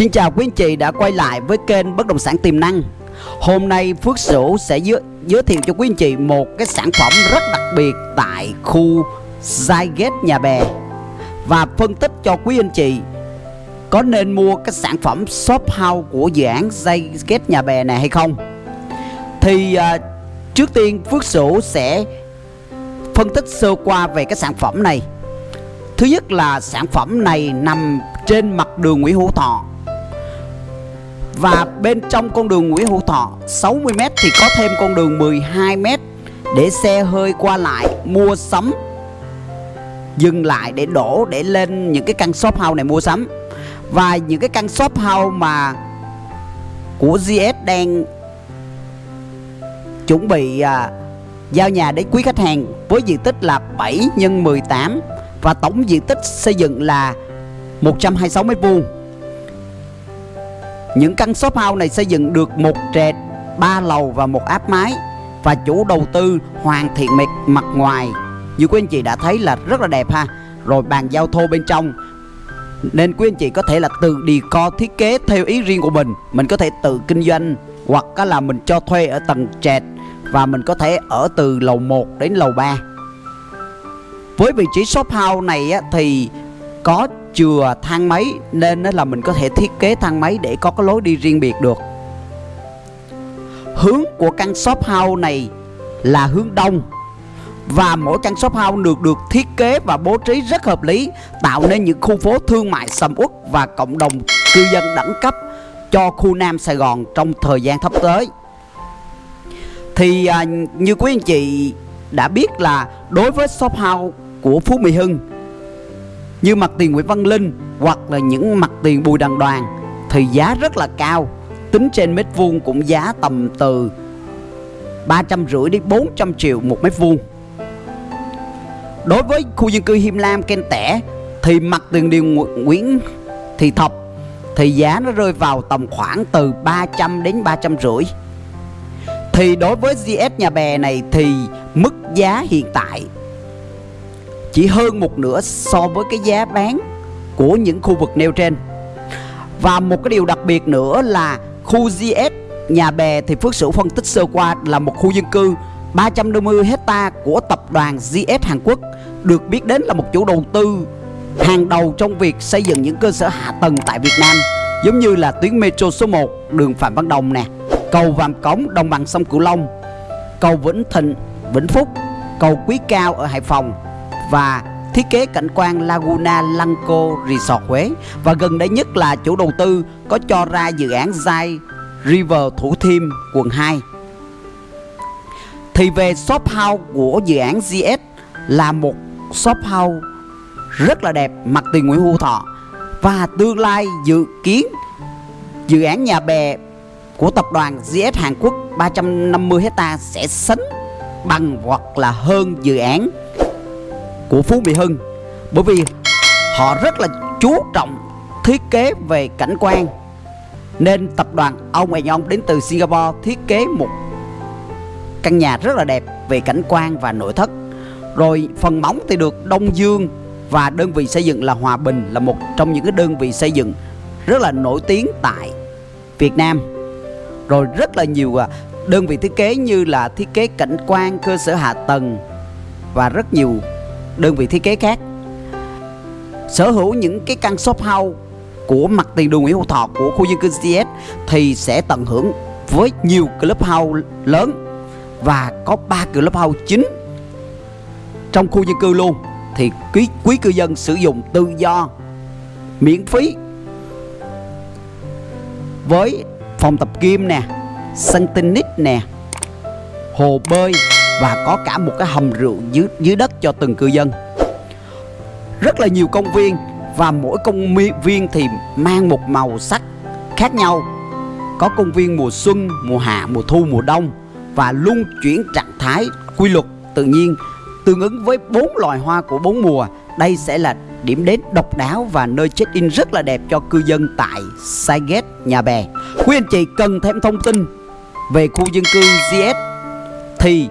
Xin chào quý anh chị đã quay lại với kênh Bất Động Sản Tiềm Năng. Hôm nay Phước Sửu sẽ giới, giới thiệu cho quý anh chị một cái sản phẩm rất đặc biệt tại khu Zygate Nhà Bè. Và phân tích cho quý anh chị có nên mua cái sản phẩm shop house của dự án Zygate Nhà Bè này hay không. Thì à, trước tiên Phước Sửu sẽ phân tích sơ qua về cái sản phẩm này. Thứ nhất là sản phẩm này nằm trên mặt đường Nguyễn Hữu Thọ và bên trong con đường Nguyễn Hữu Thọ 60m thì có thêm con đường 12m để xe hơi qua lại mua sắm. Dừng lại để đổ để lên những cái căn shop house này mua sắm. Và những cái căn shop house mà của GS đang chuẩn bị à, giao nhà đến quý khách hàng với diện tích là 7 x 18 và tổng diện tích xây dựng là 126 m vuông những căn shop house này xây dựng được một trệt, ba lầu và một áp mái. Và chủ đầu tư hoàn thiện mặt mặt ngoài. Như quý anh chị đã thấy là rất là đẹp ha. Rồi bàn giao thô bên trong. Nên quý anh chị có thể là tự đi co thiết kế theo ý riêng của mình. Mình có thể tự kinh doanh hoặc là mình cho thuê ở tầng trệt. Và mình có thể ở từ lầu 1 đến lầu 3 Với vị trí shop house này á, thì có chừa thang máy nên là mình có thể thiết kế thang máy để có cái lối đi riêng biệt được. Hướng của căn shop house này là hướng đông và mỗi căn shop house được được thiết kế và bố trí rất hợp lý tạo nên những khu phố thương mại sầm uất và cộng đồng cư dân đẳng cấp cho khu Nam Sài Gòn trong thời gian sắp tới. Thì à, như quý anh chị đã biết là đối với shop house của Phú Mỹ Hưng như mặt tiền Nguyễn Văn Linh hoặc là những mặt tiền Bùi Đằng Đoàn thì giá rất là cao. Tính trên mét vuông cũng giá tầm từ 350 đến 400 triệu một mét vuông. Đối với khu dân cư Him Lam Ken Tẻ thì mặt tiền đường Nguyễn Thị Thập thì giá nó rơi vào tầm khoảng từ 300 đến 350 thì đối với GS nhà bè này thì mức giá hiện tại chỉ hơn một nửa so với cái giá bán của những khu vực nêu trên. Và một cái điều đặc biệt nữa là khu GS Nhà Bè thì Phước Sửu phân tích sơ qua là một khu dân cư. 350 hecta của tập đoàn GS Hàn Quốc được biết đến là một chủ đầu tư hàng đầu trong việc xây dựng những cơ sở hạ tầng tại Việt Nam giống như là tuyến metro số 1 đường Phạm Văn Đồng nè, cầu Vàm Cống đồng bằng sông Cửu Long, cầu Vĩnh Thịnh, Vĩnh Phúc, cầu Quý Cao ở Hải Phòng và thiết kế cảnh quan Laguna Lanco Resort Huế. Và gần đây nhất là chủ đầu tư có cho ra dự án Zai River Thủ Thiêm, quận 2 thì về shop house của dự án GS là một shop house rất là đẹp, mặt tiền Nguyễn Hữu Thọ. Và tương lai dự kiến dự án nhà bè của tập đoàn GS Hàn Quốc 350 hecta sẽ sánh bằng hoặc là hơn dự án của Phú Mỹ Hưng. Bởi vì họ rất là chú trọng thiết kế về cảnh quan, nên tập đoàn ông Ông đến từ Singapore thiết kế một căn nhà rất là đẹp về cảnh quan và nội thất. Rồi phần móng thì được Đông Dương và đơn vị xây dựng là Hòa Bình là một trong những cái đơn vị xây dựng rất là nổi tiếng tại Việt Nam. Rồi rất là nhiều à, đơn vị thiết kế như là thiết kế cảnh quan cơ sở hạ tầng và rất nhiều đơn vị thiết kế khác. Sở hữu những cái căn shop house của mặt tiền đường Nguyễn Hữu Thọ của khu dân cư CS thì sẽ tận hưởng với nhiều club house lớn và có 3 club house chính trong khu dân cư luôn. Thì quý quý cư dân sử dụng tự do, miễn phí với phòng tập gym nè sân tennis nè, hồ bơi và có cả một cái hầm rượu dưới dưới đất cho từng cư dân. Rất là nhiều công viên và mỗi công viên thì mang một màu sắc khác nhau. Có công viên mùa xuân mùa hạ mùa thu mùa đông và luôn chuyển trạng thái quy luật. Tự nhiên tương ứng với bốn loài hoa của bốn mùa đây sẽ là điểm đến độc đáo và nơi check-in rất là đẹp cho cư dân tại Saiget, Nhà Bè. Quý anh chị cần thêm thông tin về khu dân cư GS thì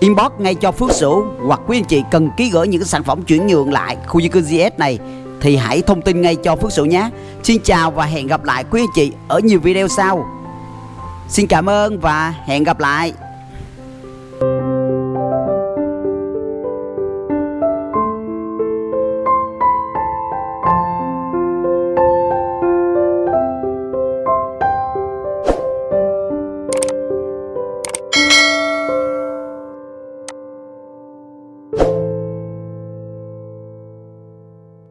inbox ngay cho Phước Sửu hoặc quý anh chị cần ký gửi những sản phẩm chuyển nhượng lại khu dân cư GS này thì hãy thông tin ngay cho Phước Sửu nhé. Xin chào và hẹn gặp lại quý anh chị ở nhiều video sau. Xin cảm ơn và hẹn gặp lại.